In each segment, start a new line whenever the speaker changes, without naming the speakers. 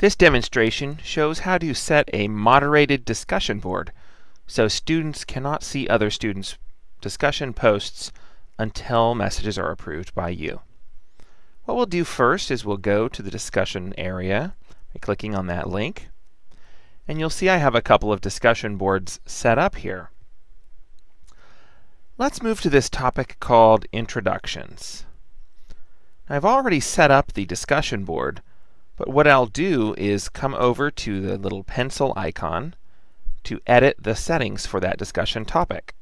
This demonstration shows how to set a moderated discussion board so students cannot see other students' discussion posts until messages are approved by you. What we'll do first is we'll go to the discussion area by clicking on that link. And you'll see I have a couple of discussion boards set up here. Let's move to this topic called Introductions. I've already set up the discussion board, but what I'll do is come over to the little pencil icon to edit the settings for that discussion topic.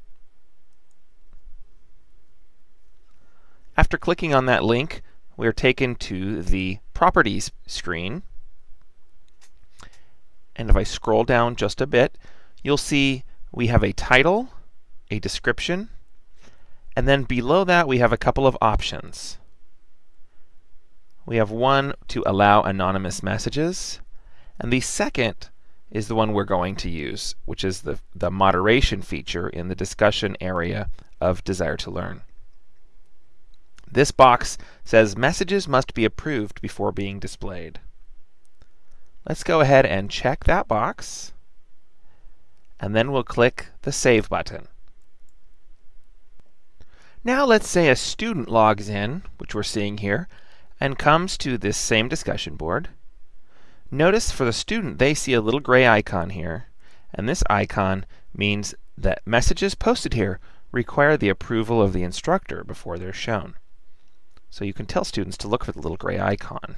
After clicking on that link, we are taken to the Properties screen. And if I scroll down just a bit, you'll see we have a title, a description, and then below that we have a couple of options. We have one to allow anonymous messages, and the second is the one we're going to use, which is the, the moderation feature in the discussion area of Desire to Learn. This box says messages must be approved before being displayed. Let's go ahead and check that box, and then we'll click the Save button. Now let's say a student logs in, which we're seeing here, and comes to this same discussion board. Notice for the student they see a little gray icon here, and this icon means that messages posted here require the approval of the instructor before they're shown. So you can tell students to look for the little gray icon.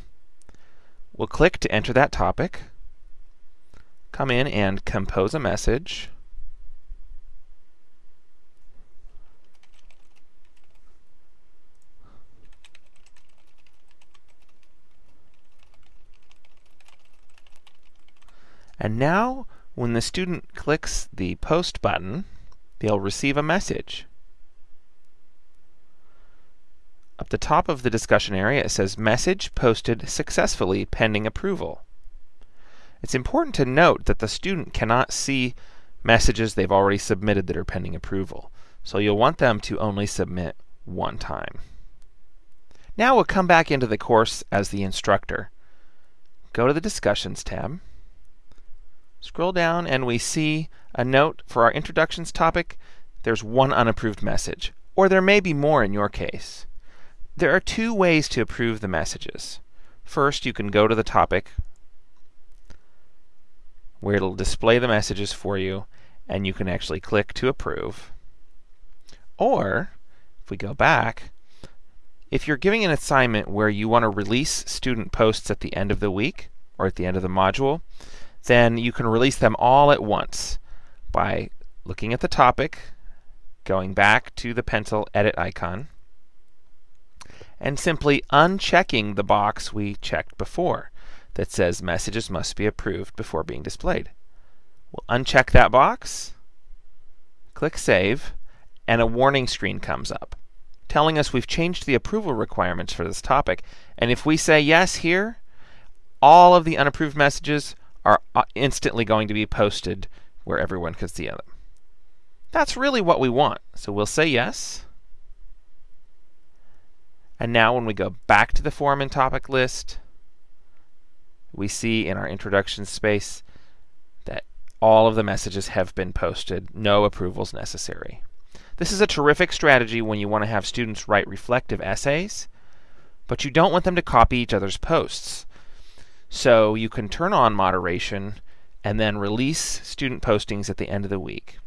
We'll click to enter that topic, come in and compose a message. And now, when the student clicks the Post button, they'll receive a message. Up the top of the discussion area, it says Message posted successfully pending approval. It's important to note that the student cannot see messages they've already submitted that are pending approval. So you'll want them to only submit one time. Now we'll come back into the course as the instructor. Go to the Discussions tab. Scroll down and we see a note for our introductions topic. There's one unapproved message, or there may be more in your case. There are two ways to approve the messages. First, you can go to the topic where it'll display the messages for you, and you can actually click to approve. Or, if we go back, if you're giving an assignment where you want to release student posts at the end of the week or at the end of the module, then you can release them all at once by looking at the topic, going back to the pencil edit icon, and simply unchecking the box we checked before that says messages must be approved before being displayed. We'll uncheck that box, click Save, and a warning screen comes up telling us we've changed the approval requirements for this topic. And if we say yes here, all of the unapproved messages are uh, instantly going to be posted where everyone can see them. That's really what we want. So we'll say yes. And now when we go back to the forum and topic list, we see in our introduction space that all of the messages have been posted, no approvals necessary. This is a terrific strategy when you want to have students write reflective essays, but you don't want them to copy each other's posts. So you can turn on moderation and then release student postings at the end of the week.